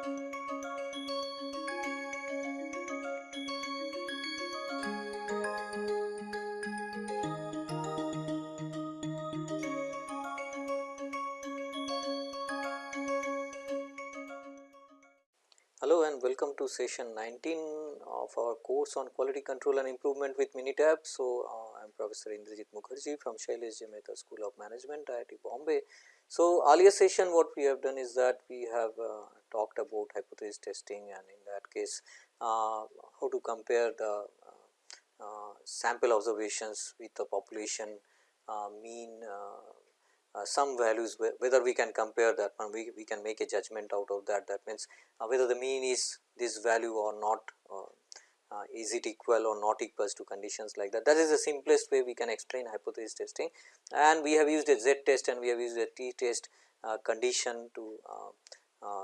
Hello and welcome to session 19 of our course on quality control and improvement with Minitab. So, uh, I am Professor Indrajit Mukherjee from Shailesh J. School of Management IIT Bombay. So, earlier session what we have done is that we have uh, talked about hypothesis testing and in that case uh, how to compare the uh, uh, sample observations with the population uh, mean uh, some values whether we can compare that one we, we can make a judgment out of that. That means whether the mean is this value or not uh, is it equal or not equals to conditions like that. That is the simplest way we can explain hypothesis testing. And we have used a z test and we have used a t test uh, condition to uh,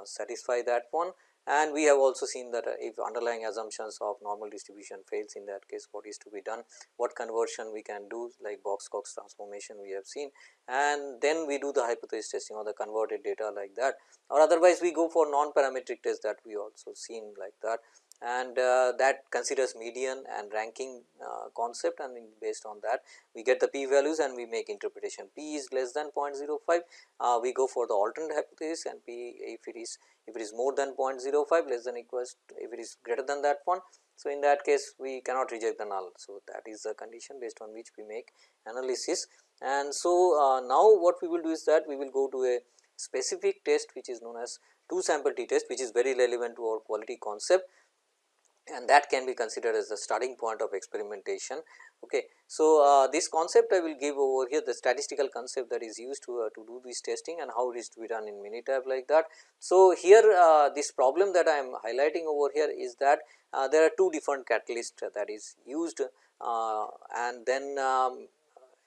satisfy that one. And we have also seen that uh, if underlying assumptions of normal distribution fails in that case what is to be done, what conversion we can do? Like box Cox transformation we have seen. And then we do the hypothesis testing or the converted data like that. Or otherwise we go for non parametric test that we also seen like that and uh, that considers median and ranking uh, concept. And based on that we get the p values and we make interpretation. p is less than 0.05 uh, we go for the alternate hypothesis and p if it is if it is more than 0.05 less than equals to, if it is greater than that one. So in that case we cannot reject the null. So that is the condition based on which we make analysis. And so uh, now what we will do is that we will go to a specific test which is known as two sample t test which is very relevant to our quality concept and that can be considered as the starting point of experimentation. Okay. So, uh, this concept I will give over here the statistical concept that is used to, uh, to do this testing and how it is to be done in Minitab like that. So, here uh, this problem that I am highlighting over here is that uh, there are two different catalysts that is used uh, and then um,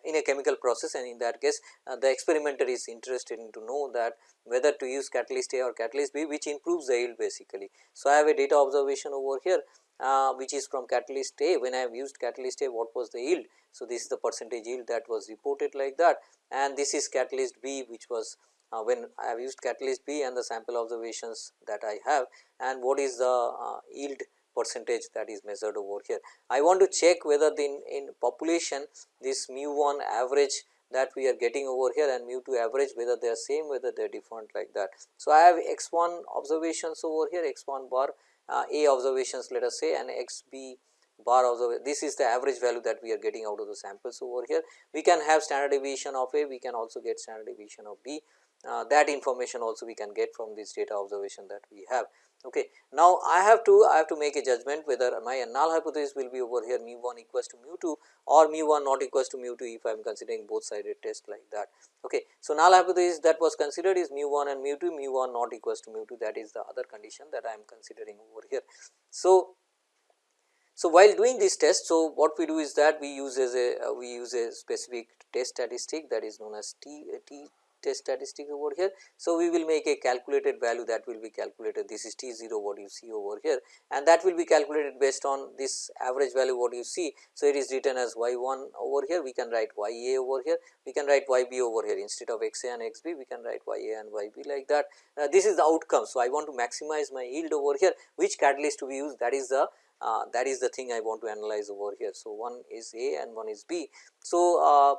in a chemical process and in that case uh, the experimenter is interested in to know that whether to use catalyst A or catalyst B which improves the yield basically. So, I have a data observation over here uh, which is from catalyst A when I have used catalyst A what was the yield. So, this is the percentage yield that was reported like that and this is catalyst B which was uh, when I have used catalyst B and the sample observations that I have and what is the uh, yield percentage that is measured over here. I want to check whether the in, in population this mu 1 average that we are getting over here and mu 2 average whether they are same whether they are different like that. So, I have x 1 observations over here x 1 bar uh, a observations let us say and x b bar observation this is the average value that we are getting out of the samples over here. We can have standard deviation of a we can also get standard deviation of b uh, that information also we can get from this data observation that we have. Okay. Now, I have to I have to make a judgment whether my null hypothesis will be over here mu 1 equals to mu 2 or mu 1 not equals to mu 2 if I am considering both sided test like that. Okay. So, null hypothesis that was considered is mu 1 and mu 2 mu 1 not equals to mu 2 that is the other condition that I am considering over here. So, so, while doing this test, so what we do is that we use as a uh, we use a specific test statistic that is known as T, T test statistic over here. So, we will make a calculated value that will be calculated this is T 0 what you see over here and that will be calculated based on this average value what you see. So, it is written as y 1 over here we can write y a over here we can write y b over here instead of x a and x b we can write y a and y b like that. Uh, this is the outcome. So, I want to maximize my yield over here which catalyst to be used that is the uh, that is the thing I want to analyze over here. So, one is A and one is B. So, uh,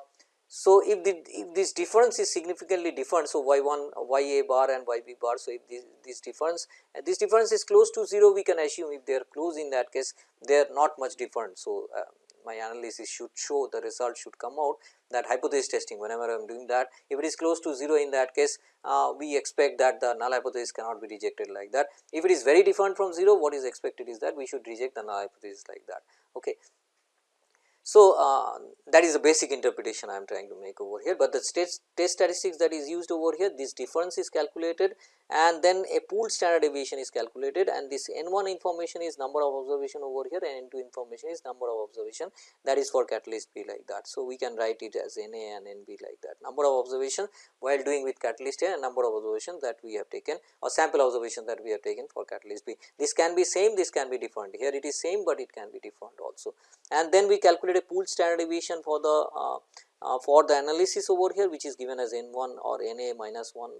so, if, the, if this difference is significantly different, so y 1 y a bar and y b bar. So, if this, this difference uh, this difference is close to 0 we can assume if they are close in that case they are not much different. So, uh, my analysis should show the result should come out that hypothesis testing whenever I am doing that if it is close to 0 in that case uh, we expect that the null hypothesis cannot be rejected like that. If it is very different from 0 what is expected is that we should reject the null hypothesis like that. Okay. So, uh, that is the basic interpretation I am trying to make over here, but the test, test statistics that is used over here this difference is calculated and then a pooled standard deviation is calculated and this n 1 information is number of observation over here and n 2 information is number of observation. That is for catalyst B like that. So, we can write it as n a and n b like that. Number of observation while doing with catalyst A and number of observation that we have taken or sample observation that we have taken for catalyst B. This can be same this can be different. Here it is same, but it can be different also. And then we calculate a pooled standard deviation for the uh, uh, for the analysis over here which is given as n 1 or n a minus 1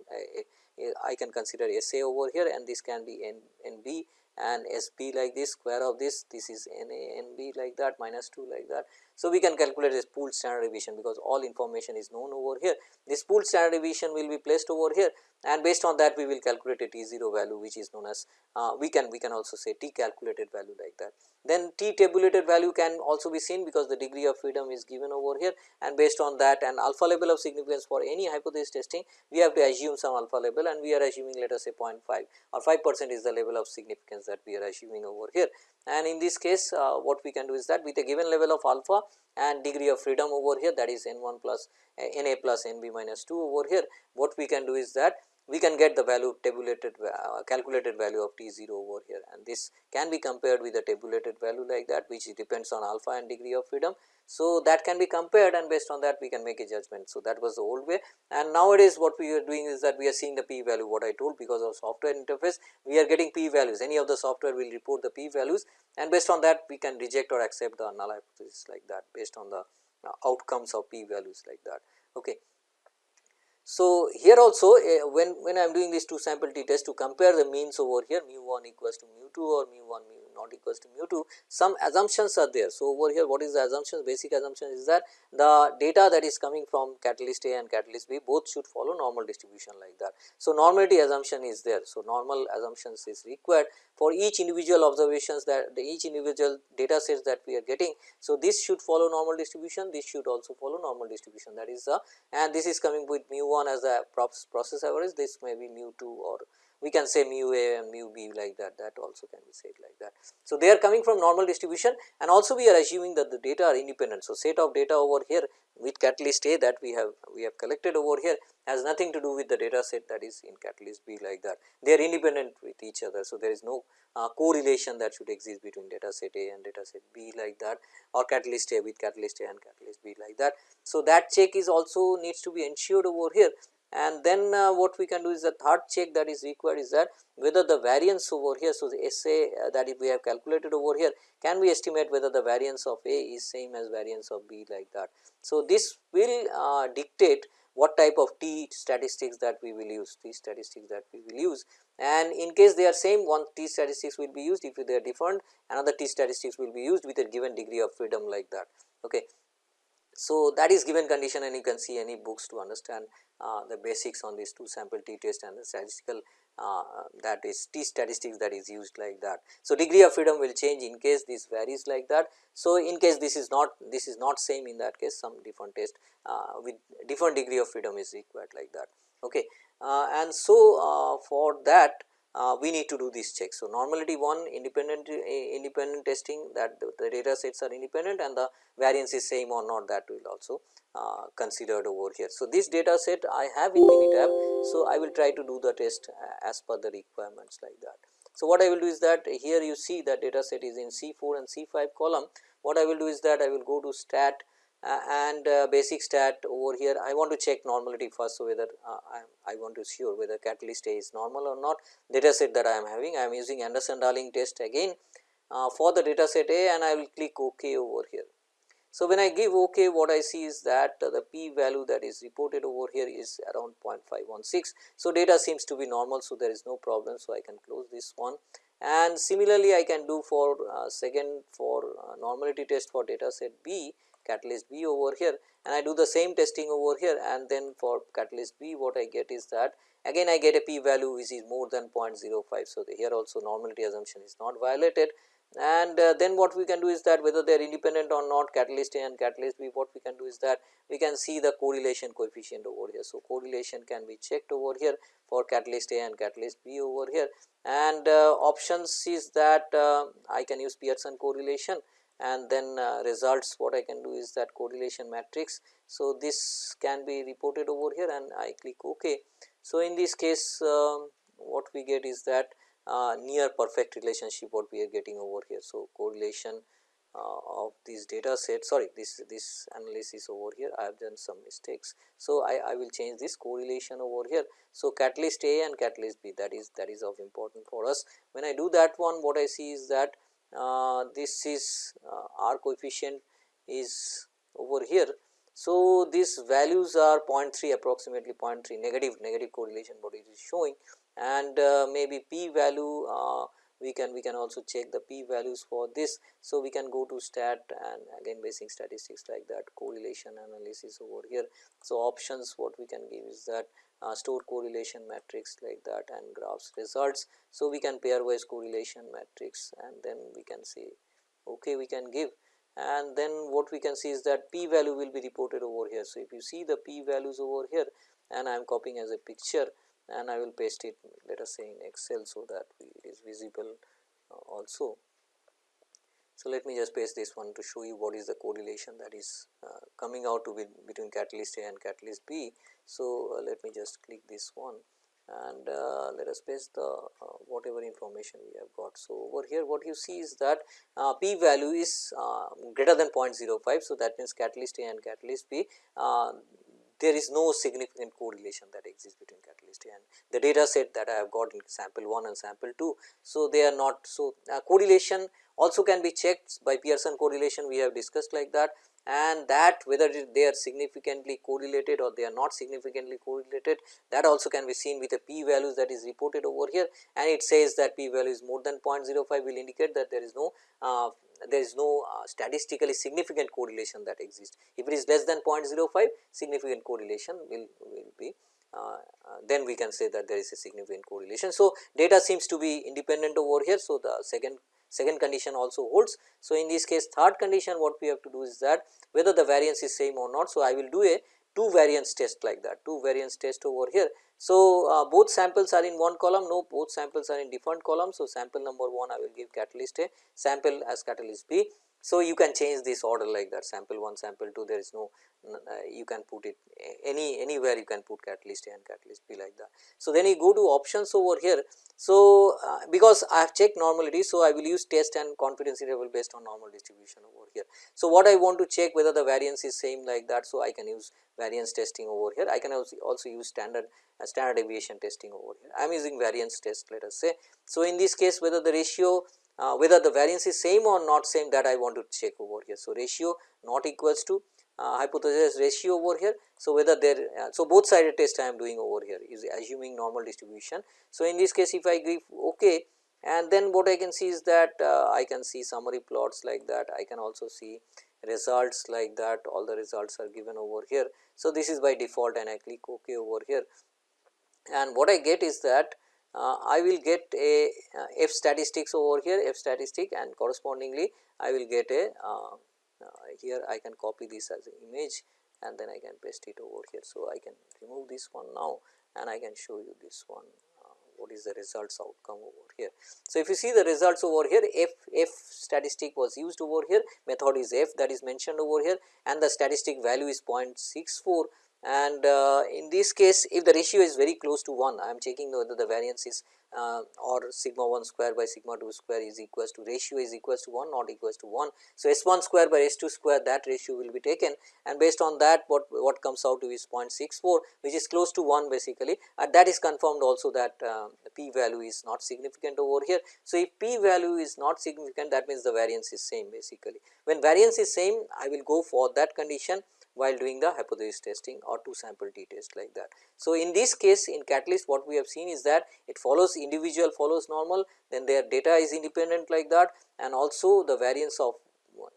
I can consider S a over here and this can be n, n b and S b like this square of this this is n a n b like that minus 2 like that. So, we can calculate this pooled standard deviation because all information is known over here this pooled standard deviation will be placed over here and based on that we will calculate a t 0 value which is known as uh, we can we can also say t calculated value like that. Then t tabulated value can also be seen because the degree of freedom is given over here and based on that and alpha level of significance for any hypothesis testing we have to assume some alpha level and we are assuming let us say 0.5 or 5 percent is the level of significance that we are assuming over here. And in this case uh, what we can do is that with a given level of alpha and degree of freedom over here that is n 1 plus uh, n a plus n b minus 2 over here what we can do is that we can get the value tabulated uh, calculated value of t 0 over here and this can be compared with the tabulated value like that which depends on alpha and degree of freedom. So, that can be compared and based on that we can make a judgment. So, that was the old way and nowadays what we are doing is that we are seeing the p value what I told because of software interface we are getting p values any of the software will report the p values and based on that we can reject or accept the null hypothesis like that based on the uh, outcomes of p values like that. Okay. So, here also uh, when, when I am doing this two sample t test to compare the means over here mu 1 equals to mu 2 or mu 1 mu not equals to mu 2 some assumptions are there. So, over here what is the assumption basic assumption is that the data that is coming from catalyst A and catalyst B both should follow normal distribution like that. So, normality assumption is there. So, normal assumptions is required for each individual observations that the each individual data sets that we are getting. So, this should follow normal distribution this should also follow normal distribution that is the and this is coming with mu 1 as a process average this may be mu 2 or we can say mu a and mu b like that that also can be said like that. So, they are coming from normal distribution and also we are assuming that the data are independent. So, set of data over here with catalyst A that we have we have collected over here has nothing to do with the data set that is in catalyst B like that they are independent with each other. So, there is no uh, correlation that should exist between data set A and data set B like that or catalyst A with catalyst A and catalyst B like that. So, that check is also needs to be ensured over here and then uh, what we can do is the third check that is required is that whether the variance over here. So, the SA uh, that if we have calculated over here can we estimate whether the variance of A is same as variance of B like that. So, this will uh, dictate what type of t statistics that we will use, t statistics that we will use and in case they are same one t statistics will be used if they are different another t statistics will be used with a given degree of freedom like that. Okay. So, that is given condition and you can see any books to understand uh, the basics on this two sample t test and the statistical uh, that is t statistics that is used like that. So, degree of freedom will change in case this varies like that. So, in case this is not this is not same in that case some different test uh, with different degree of freedom is required like that. Okay. Uh, and so, uh, for that uh, we need to do this check. So, normality 1 independent uh, independent testing that the, the, data sets are independent and the variance is same or not that will also uh, considered over here. So, this data set I have in Minitab. So, I will try to do the test uh, as per the requirements like that. So, what I will do is that here you see that data set is in C 4 and C 5 column. What I will do is that I will go to stat and uh, basic stat over here I want to check normality first. So, whether uh, I, I, want to sure whether catalyst A is normal or not data set that I am having I am using Anderson Darling test again uh, for the data set A and I will click ok over here. So, when I give ok what I see is that the p value that is reported over here is around 0.516. So, data seems to be normal. So, there is no problem. So, I can close this one and similarly I can do for uh, second for uh, normality test for data set B catalyst B over here and I do the same testing over here and then for catalyst B what I get is that again I get a p value which is more than 0.05. So, here also normality assumption is not violated and uh, then what we can do is that whether they are independent or not catalyst A and catalyst B what we can do is that we can see the correlation coefficient over here. So, correlation can be checked over here for catalyst A and catalyst B over here and uh, options is that uh, I can use Pearson correlation and then uh, results what I can do is that correlation matrix. So, this can be reported over here and I click ok. So, in this case um, what we get is that uh, near perfect relationship what we are getting over here. So, correlation uh, of these data set sorry this this analysis over here I have done some mistakes. So, I, I will change this correlation over here. So, catalyst A and catalyst B that is that is of important for us. When I do that one what I see is that this is uh, R coefficient is over here. So, these values are 0.3 approximately 0.3 negative negative correlation what it is showing and uh, maybe p value uh, we can we can also check the p values for this. So, we can go to stat and again basic statistics like that correlation analysis over here. So, options what we can give is that uh, store correlation matrix like that and graphs results. So, we can pairwise correlation matrix and then we can say okay we can give and then what we can see is that p value will be reported over here. So, if you see the p values over here and I am copying as a picture and I will paste it let us say in excel so that it is visible uh, also. So, let me just paste this one to show you what is the correlation that is uh, coming out to be between catalyst A and catalyst B. So, uh, let me just click this one and uh, let us paste the uh, whatever information we have got. So, over here what you see is that uh, p value is uh, greater than 0.05. So, that means catalyst A and catalyst B there is no significant correlation that exists between catalyst and the data set that I have got in sample 1 and sample 2. So, they are not so uh, correlation also can be checked by Pearson correlation we have discussed like that and that whether they are significantly correlated or they are not significantly correlated that also can be seen with the p values that is reported over here and it says that p value is more than 0.05 will indicate that there is no uh, there is no uh, statistically significant correlation that exists. If it is less than 0.05 significant correlation will, will be uh, uh, then we can say that there is a significant correlation. So, data seems to be independent over here. So, the second second condition also holds. So, in this case third condition what we have to do is that whether the variance is same or not. So, I will do a two variance test like that two variance test over here. So, uh, both samples are in one column no both samples are in different columns. So, sample number 1 I will give catalyst A sample as catalyst B so, you can change this order like that sample 1 sample 2 there is no uh, you can put it any anywhere you can put catalyst A and catalyst B like that. So, then you go to options over here. So, uh, because I have checked normality. So, I will use test and confidence interval based on normal distribution over here. So, what I want to check whether the variance is same like that. So, I can use variance testing over here. I can also, also use standard uh, standard deviation testing over here. I am using variance test let us say. So, in this case whether the ratio uh, whether the variance is same or not same that I want to check over here. So, ratio not equals to uh, hypothesis ratio over here. So, whether there uh, so both sided test I am doing over here is assuming normal distribution. So, in this case if I give ok and then what I can see is that uh, I can see summary plots like that I can also see results like that all the results are given over here. So, this is by default and I click ok over here and what I get is that I will get a uh, f statistics over here f statistic and correspondingly I will get a uh, uh, here I can copy this as an image and then I can paste it over here. So, I can remove this one now and I can show you this one uh, what is the results outcome over here. So, if you see the results over here f f statistic was used over here method is f that is mentioned over here and the statistic value is 0.64 and uh, in this case if the ratio is very close to 1 I am checking whether the variance is uh, or sigma 1 square by sigma 2 square is equals to ratio is equals to 1 not equals to 1. So, S 1 square by S 2 square that ratio will be taken and based on that what, what comes out to is 0.64 which is close to 1 basically and that is confirmed also that uh, p value is not significant over here. So, if p value is not significant that means the variance is same basically. When variance is same I will go for that condition while doing the hypothesis testing or two sample t test like that. So, in this case in catalyst what we have seen is that it follows individual follows normal then their data is independent like that and also the variance of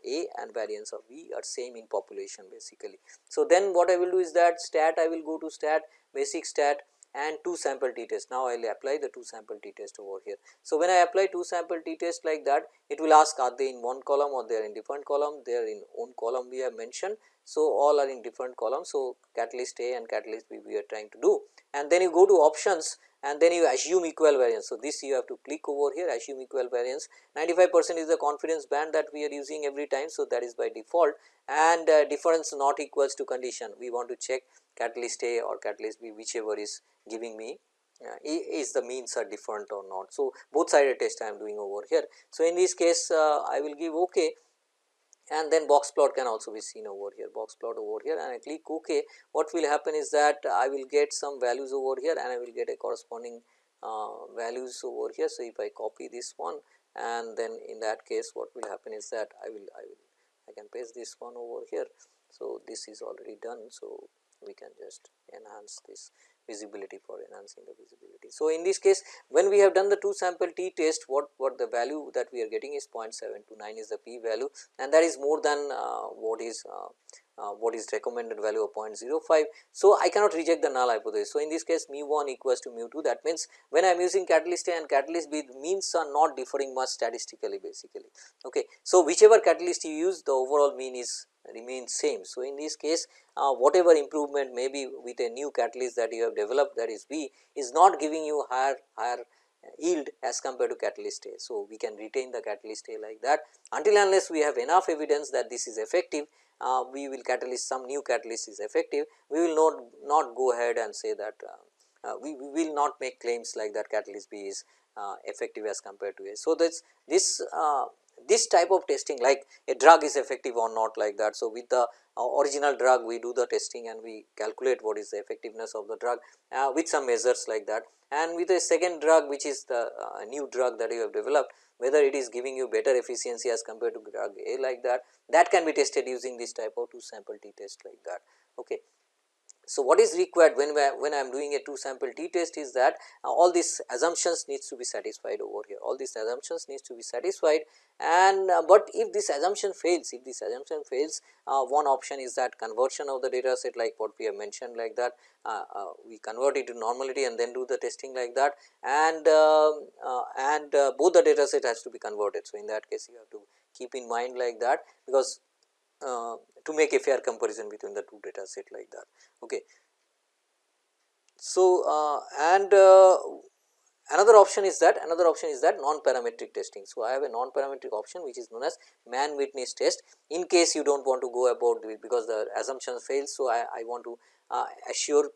A and variance of B are same in population basically. So, then what I will do is that stat I will go to stat basic stat and 2 sample t test. Now, I will apply the 2 sample t test over here. So, when I apply 2 sample t test like that it will ask are they in one column or they are in different column they are in own column we have mentioned. So, all are in different columns. So, catalyst A and catalyst B we are trying to do and then you go to options and then you assume equal variance. So, this you have to click over here assume equal variance 95 percent is the confidence band that we are using every time. So, that is by default and uh, difference not equals to condition we want to check catalyst A or catalyst B whichever is giving me uh, is the means are different or not. So, both sided test I am doing over here. So, in this case uh, I will give ok and then box plot can also be seen over here box plot over here and I click ok what will happen is that I will get some values over here and I will get a corresponding uh, values over here. So, if I copy this one and then in that case what will happen is that I will I will I can paste this one over here. So, this is already done. So, we can just enhance this visibility for enhancing the visibility. So, in this case when we have done the 2 sample t test what, what the value that we are getting is 0.729 is the p value and that is more than uh, what is uh, uh, what is recommended value of 0.05. So, I cannot reject the null hypothesis. So, in this case mu 1 equals to mu 2 that means when I am using catalyst A and catalyst B means are not differing much statistically basically. Okay. So, whichever catalyst you use the overall mean is remains same. So, in this case uh, whatever improvement may be with a new catalyst that you have developed that is B is not giving you higher higher yield as compared to catalyst A. So, we can retain the catalyst A like that until unless we have enough evidence that this is effective uh, we will catalyst some new catalyst is effective we will not not go ahead and say that uh, uh, we, we, will not make claims like that catalyst B is uh, effective as compared to A. So, this this uh, this type of testing like a drug is effective or not like that. So, with the uh, original drug we do the testing and we calculate what is the effectiveness of the drug uh, with some measures like that and with a second drug which is the uh, new drug that you have developed whether it is giving you better efficiency as compared to drug A like that that can be tested using this type of 2 sample t test like that. Okay. So, what is required when, when I am doing a 2 sample t test is that uh, all these assumptions needs to be satisfied over here. All these assumptions needs to be satisfied. And uh, but if this assumption fails if this assumption fails uh, one option is that conversion of the data set like what we have mentioned like that uh, uh, we convert it to normality and then do the testing like that. And um, uh, and both the data set has to be converted. So, in that case you have to keep in mind like that because uh, to make a fair comparison between the two data set like that. Okay. So, uh, and uh, another option is that another option is that non parametric testing. So, I have a non parametric option which is known as Mann Whitney's test in case you do not want to go about because the assumption fails. So, I, I want to uh, assure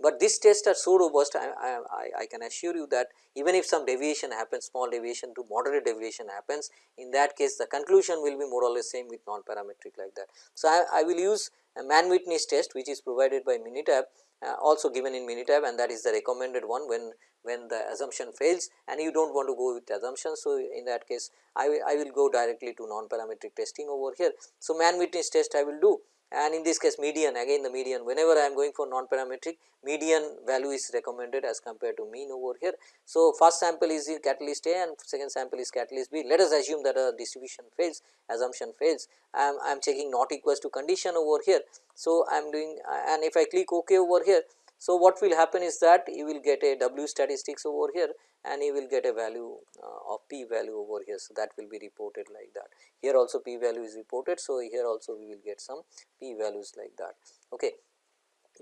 but these tests are so robust I, I, I, can assure you that even if some deviation happens small deviation to moderate deviation happens in that case the conclusion will be more or less same with non parametric like that. So, I, I will use a Mann Whitney's test which is provided by Minitab uh, also given in Minitab and that is the recommended one when when the assumption fails and you do not want to go with assumption. So, in that case I will, I will go directly to non parametric testing over here. So, Mann Whitney's test I will do and in this case median again the median whenever I am going for non parametric median value is recommended as compared to mean over here. So, first sample is in catalyst A and second sample is catalyst B let us assume that a distribution fails assumption fails I am, I am checking not equals to condition over here. So, I am doing and if I click ok over here so, what will happen is that you will get a W statistics over here and you will get a value uh, of p value over here. So, that will be reported like that. Here also p value is reported. So, here also we will get some p values like that. Okay.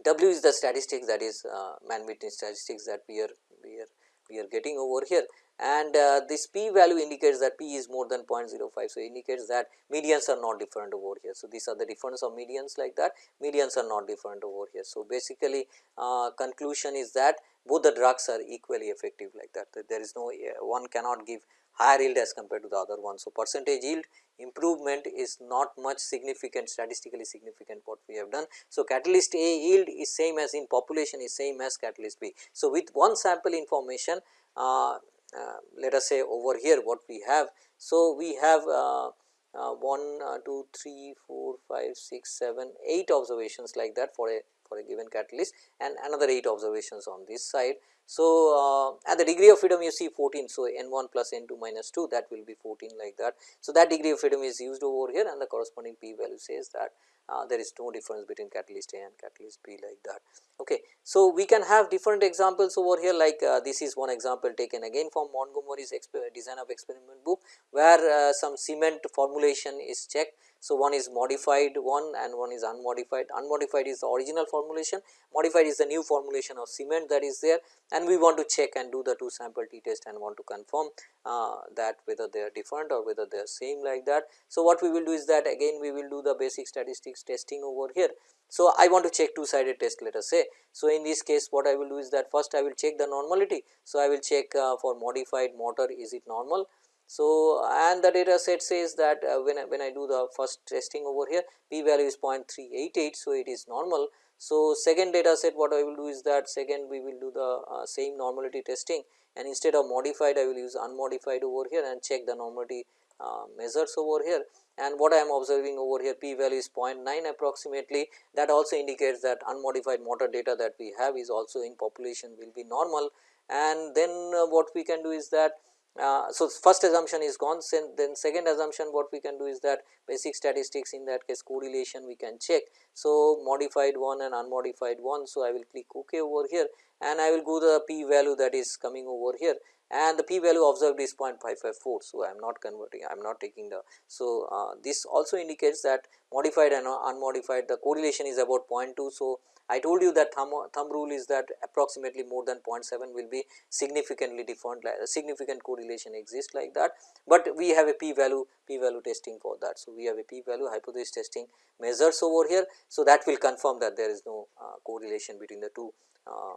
W is the statistics that is uh, Mann-Whitney statistics that we are we are we are getting over here and uh, this p value indicates that p is more than 0.05. So, indicates that medians are not different over here. So, these are the difference of medians like that medians are not different over here. So, basically uh, conclusion is that both the drugs are equally effective like that, that there is no uh, one cannot give higher yield as compared to the other one. So, percentage yield improvement is not much significant statistically significant what we have done. So, catalyst A yield is same as in population is same as catalyst B. So, with one sample information uh, let us say over here what we have. So, we have uh, uh, 1, 2, 3, 4, 5, 6, 7, 8 observations like that for a for a given catalyst and another 8 observations on this side. So, uh, and the degree of freedom you see 14. So, n 1 plus n 2 minus 2 that will be 14 like that. So, that degree of freedom is used over here and the corresponding p value says that uh, there is no difference between catalyst A and catalyst B like that. Okay. So, we can have different examples over here like uh, this is one example taken again from Montgomery's design of experiment book where uh, some cement formulation is checked. So, one is modified one and one is unmodified, unmodified is the original formulation, modified is the new formulation of cement that is there and we want to check and do the 2 sample t test and want to confirm uh, that whether they are different or whether they are same like that. So, what we will do is that again we will do the basic statistics testing over here. So, I want to check two sided test let us say. So, in this case what I will do is that first I will check the normality. So, I will check uh, for modified mortar is it normal so, and the data set says that uh, when, I, when I do the first testing over here p value is 0.388. So, it is normal. So, second data set what I will do is that second we will do the uh, same normality testing and instead of modified I will use unmodified over here and check the normality uh, measures over here and what I am observing over here p value is 0.9 approximately that also indicates that unmodified mortar data that we have is also in population will be normal and then uh, what we can do is that uh, so, first assumption is gone then second assumption what we can do is that basic statistics in that case correlation we can check. So, modified one and unmodified one. So, I will click ok over here and I will go the p value that is coming over here and the p value observed is 0.554. So, I am not converting I am not taking the. So, uh, this also indicates that modified and unmodified the correlation is about 0.2. So, I told you that thumb, thumb rule is that approximately more than 0.7 will be significantly different like a significant correlation exists like that, but we have a p value p value testing for that. So, we have a p value hypothesis testing measures over here. So, that will confirm that there is no uh, correlation between the two uh,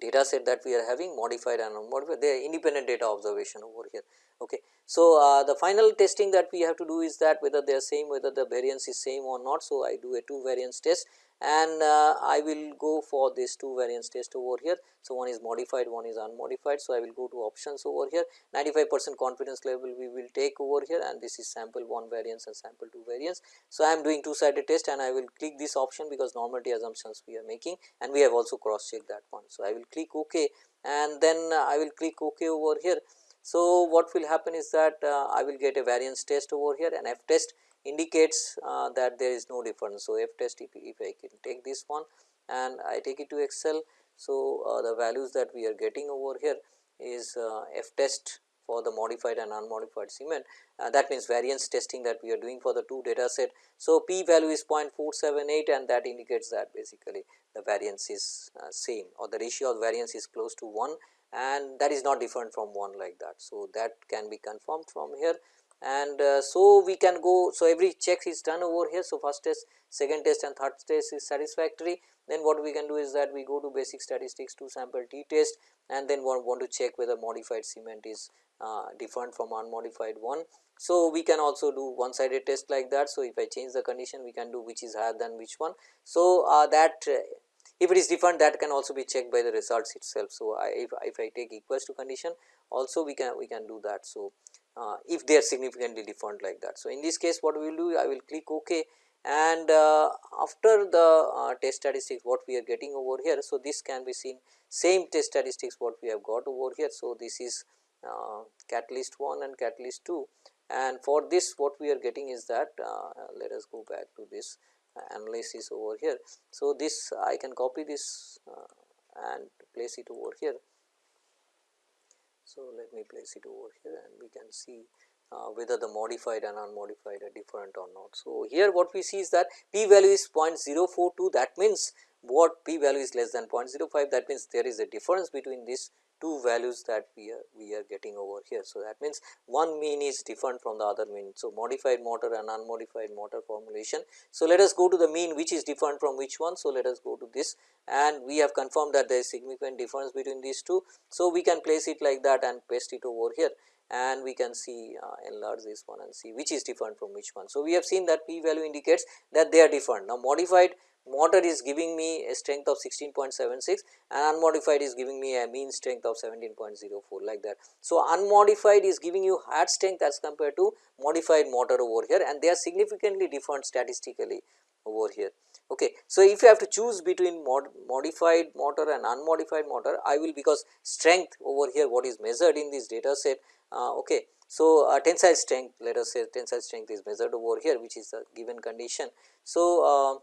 data set that we are having modified and unmodified they are independent data observation over here. Okay. So, uh, the final testing that we have to do is that whether they are same whether the variance is same or not. So, I do a two variance test and uh, I will go for this two variance test over here. So, one is modified one is unmodified. So, I will go to options over here 95 percent confidence level we will take over here and this is sample 1 variance and sample 2 variance. So, I am doing two sided test and I will click this option because normality assumptions we are making and we have also cross checked that one. So, I will click ok and then uh, I will click ok over here. So, what will happen is that uh, I will get a variance test over here and f test indicates uh, that there is no difference. So, f test if, if I can take this one and I take it to excel. So, uh, the values that we are getting over here is uh, f test for the modified and unmodified cement uh, that means variance testing that we are doing for the two data set. So, p value is 0.478 and that indicates that basically the variance is uh, same or the ratio of variance is close to 1 and that is not different from 1 like that. So, that can be confirmed from here and uh, so we can go so every check is done over here. So first test second test and third test is satisfactory. Then what we can do is that we go two basic statistics to sample t test and then want, want to check whether modified cement is uh, different from unmodified one. So we can also do one sided test like that. So if i change the condition we can do which is higher than which one. So uh, that uh, if it is different that can also be checked by the results itself. So I, if, if i take equals to condition also we can we can do that. So uh, if they are significantly different like that. So, in this case what we will do I will click ok and uh, after the uh, test statistics what we are getting over here. So, this can be seen same test statistics what we have got over here. So, this is uh, catalyst 1 and catalyst 2 and for this what we are getting is that uh, let us go back to this analysis over here. So, this I can copy this uh, and place it over here so, let me place it over here and we can see uh, whether the modified and unmodified are different or not. So, here what we see is that p value is 0.042 that means what p value is less than 0.05 that means there is a difference between these two values that we are we are getting over here. So, that means one mean is different from the other mean. So, modified mortar and unmodified mortar formulation. So, let us go to the mean which is different from which one. So, let us go to this and we have confirmed that there is significant difference between these two. So, we can place it like that and paste it over here and we can see uh, enlarge this one and see which is different from which one. So, we have seen that p value indicates that they are different. Now, modified mortar is giving me a strength of 16.76 and unmodified is giving me a mean strength of 17.04 like that. So, unmodified is giving you higher strength as compared to modified mortar over here and they are significantly different statistically over here. Okay. So, if you have to choose between mod modified mortar and unmodified mortar, I will because strength over here what is measured in this data set. Uh, okay. So, uh, tensile strength let us say tensile strength is measured over here which is the given condition. So, uh,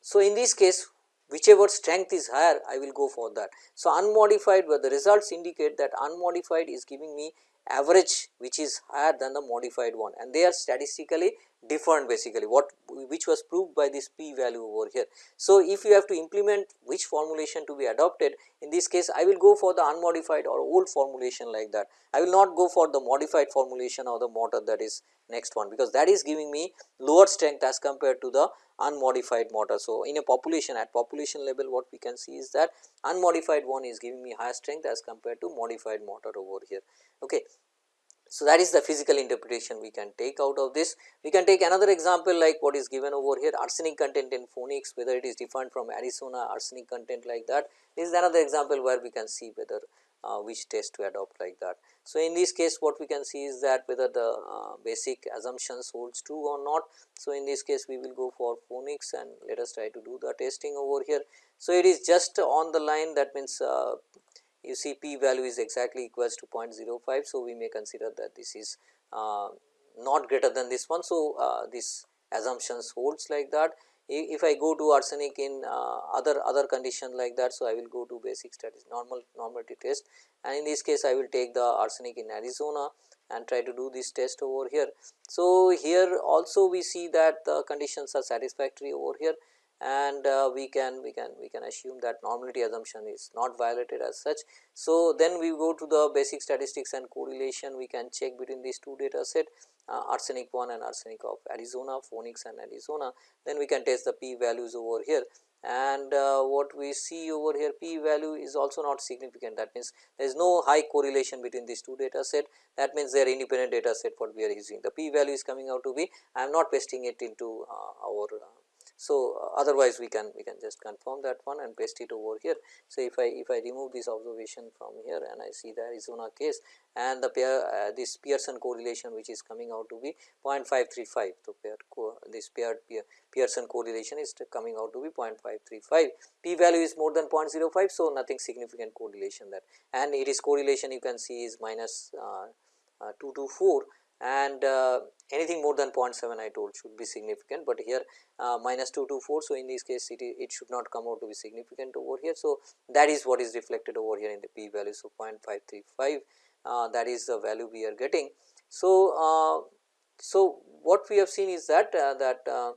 so, in this case whichever strength is higher I will go for that. So, unmodified where the results indicate that unmodified is giving me average which is higher than the modified one and they are statistically different basically what which was proved by this p value over here. So, if you have to implement which formulation to be adopted in this case I will go for the unmodified or old formulation like that. I will not go for the modified formulation or the mortar that is next one because that is giving me lower strength as compared to the unmodified mortar. So, in a population at population level what we can see is that unmodified one is giving me higher strength as compared to modified mortar over here. Okay. So, that is the physical interpretation we can take out of this. We can take another example like what is given over here arsenic content in Phoenix whether it is different from Arizona arsenic content like that. This is another example where we can see whether uh, which test to adopt like that. So, in this case what we can see is that whether the uh, basic assumptions holds true or not. So, in this case we will go for Phoenix and let us try to do the testing over here. So, it is just on the line that means uh, you see p value is exactly equals to 0.05. So, we may consider that this is uh, not greater than this one. So, uh, this assumptions holds like that if I go to arsenic in uh, other other condition like that. So, I will go to basic statistics normal normality test and in this case I will take the arsenic in Arizona and try to do this test over here. So, here also we see that the conditions are satisfactory over here and uh, we can we can we can assume that normality assumption is not violated as such. So, then we go to the basic statistics and correlation. We can check between these two data set uh, arsenic 1 and arsenic of Arizona, Phoenix and Arizona, then we can test the p values over here. And uh, what we see over here p value is also not significant. That means there is no high correlation between these two data set. That means they are independent data set what we are using. The p value is coming out to be I am not pasting it into uh, our uh, so, uh, otherwise we can we can just confirm that one and paste it over here. So, if I if I remove this observation from here and I see the Arizona case and the pair uh, this Pearson correlation which is coming out to be 0.535. So, pair this paired Pearson correlation is coming out to be 0.535. P value is more than 0.05. So, nothing significant correlation there and it is correlation you can see is minus uh, uh, 224 and uh, anything more than 0.7 I told should be significant, but here uh, minus 224. So, in this case it, it should not come out to be significant over here. So, that is what is reflected over here in the p value. So, 0.535 uh, that is the value we are getting. So, uh, so what we have seen is that uh, that uh,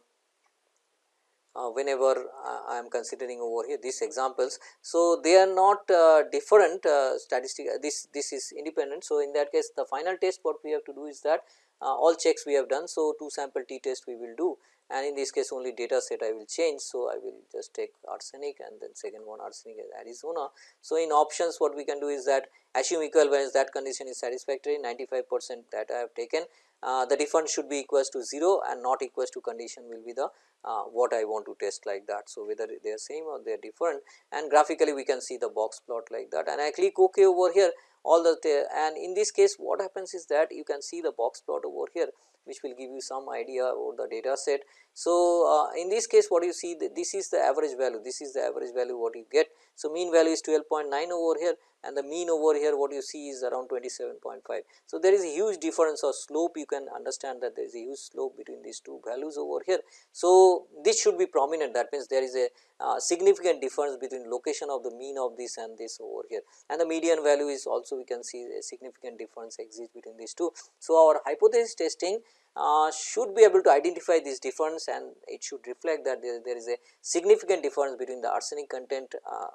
whenever I am considering over here these examples. So, they are not uh, different uh, statistic this this is independent. So, in that case the final test what we have to do is that uh, all checks we have done. So, two sample t test we will do and in this case only data set I will change. So, I will just take arsenic and then second one arsenic is Arizona. So, in options what we can do is that assume equal equivalence that condition is satisfactory 95 percent that I have taken uh, the difference should be equals to 0 and not equals to condition will be the uh, what I want to test like that. So, whether they are same or they are different and graphically we can see the box plot like that and I click ok over here all the and in this case what happens is that you can see the box plot over here which will give you some idea about the data set. So, uh, in this case what you see this is the average value this is the average value what you get. So, mean value is 12.9 over here and the mean over here what you see is around 27.5. So, there is a huge difference of slope you can understand that there is a huge slope between these two values over here. So, this should be prominent that means there is a uh, significant difference between location of the mean of this and this over here and the median value is also we can see a significant difference exists between these two. So, our hypothesis testing uh, should be able to identify this difference and it should reflect that there, there is a significant difference between the arsenic content uh,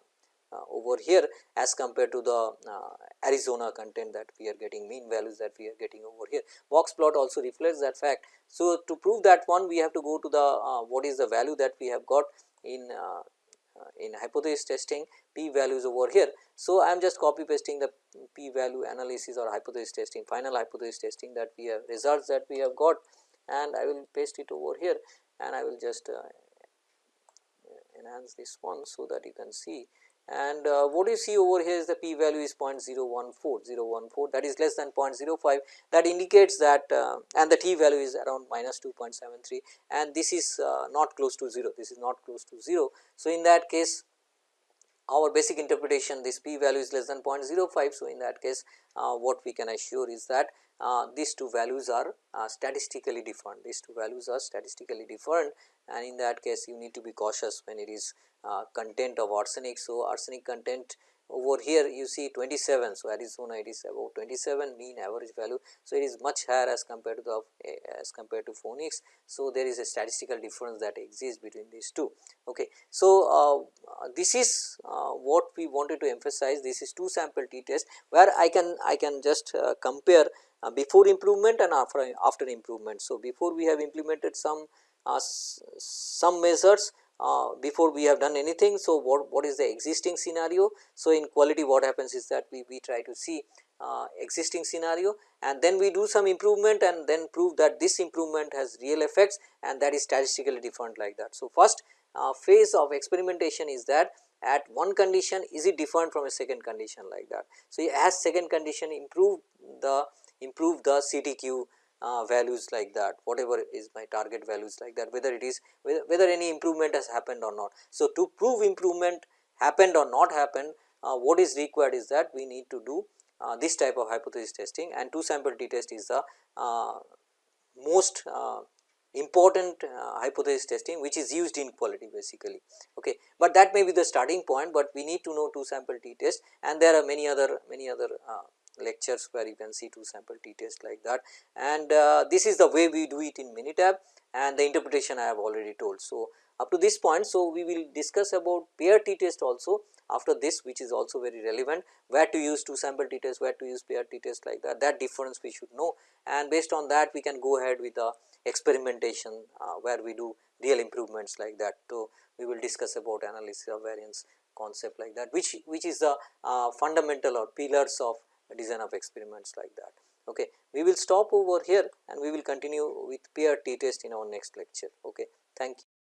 uh, over here as compared to the uh, Arizona content that we are getting mean values that we are getting over here. Box plot also reflects that fact. So, to prove that one we have to go to the uh, what is the value that we have got in in hypothesis testing p values over here. So, I am just copy pasting the p value analysis or hypothesis testing final hypothesis testing that we have results that we have got and I will paste it over here and I will just uh, enhance this one so that you can see and uh, what you see over here is the p value is 0.014 014 that is less than 0.05 that indicates that uh, and the t value is around minus 2.73 and this is uh, not close to 0 this is not close to 0. So, in that case our basic interpretation this p value is less than 0.05. So, in that case uh, what we can assure is that uh, these two values are uh, statistically different these two values are statistically different and in that case you need to be cautious when it is uh, content of arsenic. So, arsenic content over here you see 27. So, Arizona it is about 27 mean average value. So, it is much higher as compared to the as compared to Phoenix. So, there is a statistical difference that exists between these two. Okay. So, uh, this is uh, what we wanted to emphasize this is two sample t test where I can I can just uh, compare uh, before improvement and after after improvement. So, before we have implemented some uh, some measures uh, before we have done anything. So, what, what is the existing scenario? So, in quality what happens is that we, we try to see uh, existing scenario and then we do some improvement and then prove that this improvement has real effects and that is statistically different like that. So, first uh, phase of experimentation is that at one condition is it different from a second condition like that. So, as second condition improve the improve the CTQ uh, values like that whatever is my target values like that whether it is whether, whether any improvement has happened or not. So, to prove improvement happened or not happened uh, what is required is that we need to do uh, this type of hypothesis testing and two sample t test is the uh, most uh, important uh, hypothesis testing which is used in quality basically. Okay. But that may be the starting point, but we need to know two sample t test and there are many other many other lectures where you can see two sample t test like that and uh, this is the way we do it in Minitab and the interpretation I have already told. So, up to this point, so we will discuss about pair t test also after this which is also very relevant where to use two sample t test, where to use pair t test like that, that difference we should know and based on that we can go ahead with the experimentation uh, where we do real improvements like that. So, we will discuss about analysis of variance concept like that which which is the uh, fundamental or pillars of design of experiments like that. Okay. We will stop over here and we will continue with pair t test in our next lecture. Okay. Thank you.